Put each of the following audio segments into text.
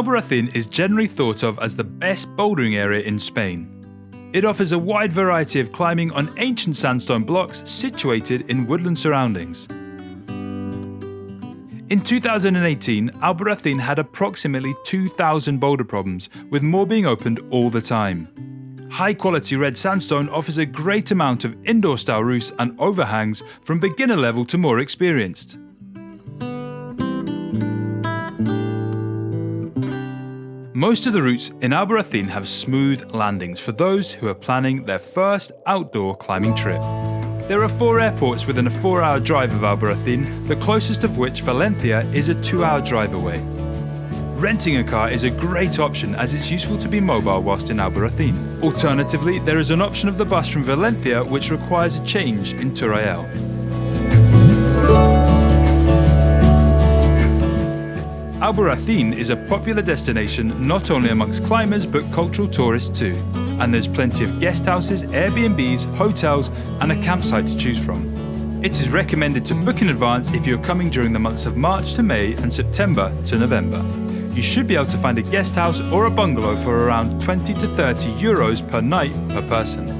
Albarracin is generally thought of as the best bouldering area in Spain. It offers a wide variety of climbing on ancient sandstone blocks situated in woodland surroundings. In 2018, Albarracin had approximately 2,000 boulder problems, with more being opened all the time. High quality red sandstone offers a great amount of indoor style roofs and overhangs from beginner level to more experienced. Most of the routes in Albarracin have smooth landings for those who are planning their first outdoor climbing trip. There are four airports within a four hour drive of Albarracin, the closest of which, Valencia, is a two hour drive away. Renting a car is a great option as it's useful to be mobile whilst in Albarracin. Alternatively, there is an option of the bus from Valencia which requires a change in Albarracin is a popular destination not only amongst climbers but cultural tourists too, and there's plenty of guest houses, Airbnbs, hotels and a campsite to choose from. It is recommended to book in advance if you're coming during the months of March to May and September to November. You should be able to find a guest house or a bungalow for around 20 to 30 euros per night per person.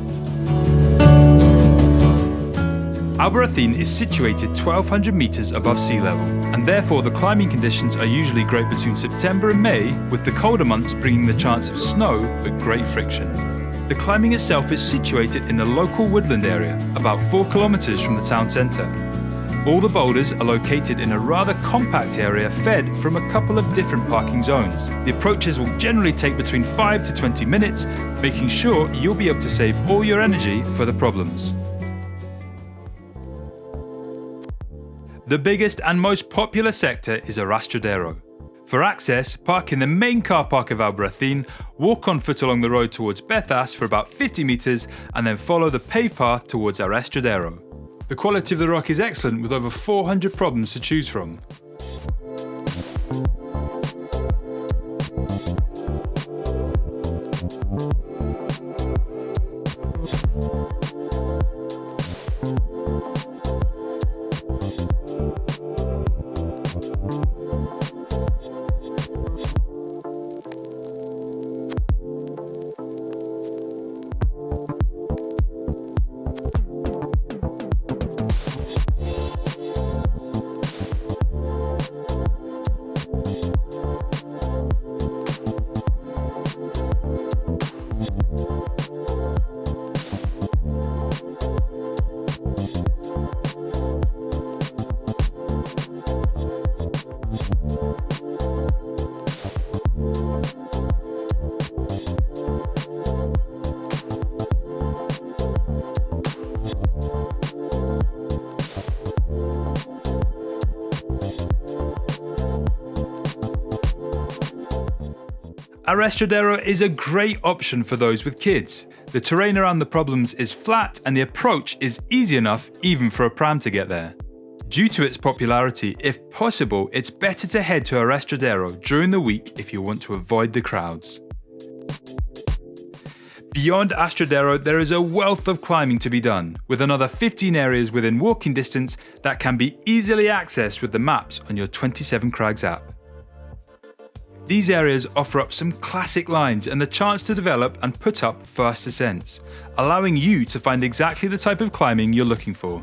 Albarracin is situated 1200 metres above sea level, and therefore the climbing conditions are usually great between September and May, with the colder months bringing the chance of snow but great friction. The climbing itself is situated in the local woodland area, about 4 kilometres from the town centre. All the boulders are located in a rather compact area fed from a couple of different parking zones. The approaches will generally take between 5 to 20 minutes, making sure you'll be able to save all your energy for the problems. The biggest and most popular sector is Arrastradero. For access, park in the main car park of Albarracin, walk on foot along the road towards Bezas for about 50 metres and then follow the paved path towards Arrastradero. The quality of the rock is excellent with over 400 problems to choose from. Arrastradero is a great option for those with kids. The terrain around the problems is flat and the approach is easy enough even for a pram to get there. Due to its popularity, if possible, it's better to head to Arrastradero during the week if you want to avoid the crowds. Beyond Arrastradero, there is a wealth of climbing to be done, with another 15 areas within walking distance that can be easily accessed with the maps on your 27 Crags app. These areas offer up some classic lines and the chance to develop and put up first ascents, allowing you to find exactly the type of climbing you're looking for.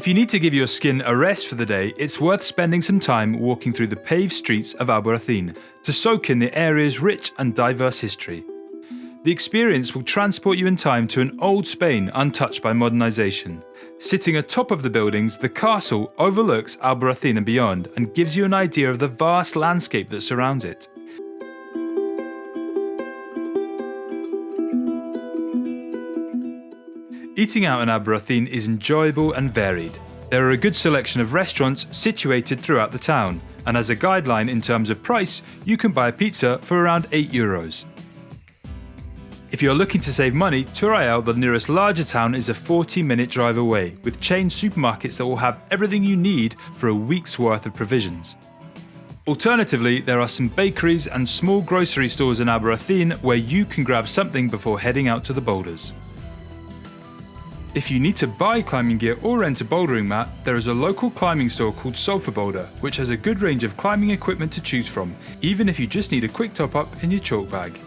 If you need to give your skin a rest for the day, it's worth spending some time walking through the paved streets of Albarracin to soak in the area's rich and diverse history. The experience will transport you in time to an old Spain untouched by modernisation. Sitting atop of the buildings, the castle overlooks Albarracin and beyond and gives you an idea of the vast landscape that surrounds it. Eating out in Albarracin is enjoyable and varied. There are a good selection of restaurants situated throughout the town, and as a guideline in terms of price, you can buy a pizza for around 8 euros. If you're looking to save money, Teruel, the nearest larger town, is a 40 minute drive away, with chain supermarkets that will have everything you need for a week's worth of provisions. Alternatively, there are some bakeries and small grocery stores in Albarracin where you can grab something before heading out to the boulders. If you need to buy climbing gear or rent a bouldering mat, there is a local climbing store called Sulphur Boulder, which has a good range of climbing equipment to choose from, even if you just need a quick top up in your chalk bag.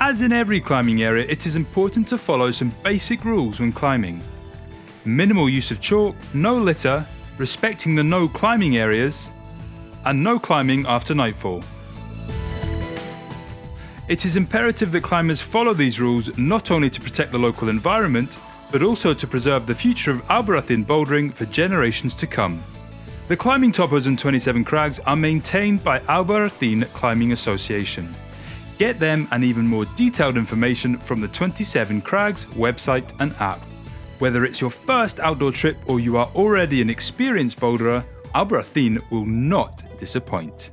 As in every climbing area, it is important to follow some basic rules when climbing. Minimal use of chalk, no litter, respecting the no climbing areas, and no climbing after nightfall. It is imperative that climbers follow these rules not only to protect the local environment, but also to preserve the future of Albarracin bouldering for generations to come. The climbing topos and 27 crags are maintained by Albarracin Climbing Association. Get them and even more detailed information from the 27 Crags website and app. Whether it's your first outdoor trip or you are already an experienced boulderer, Albarracin will not disappoint.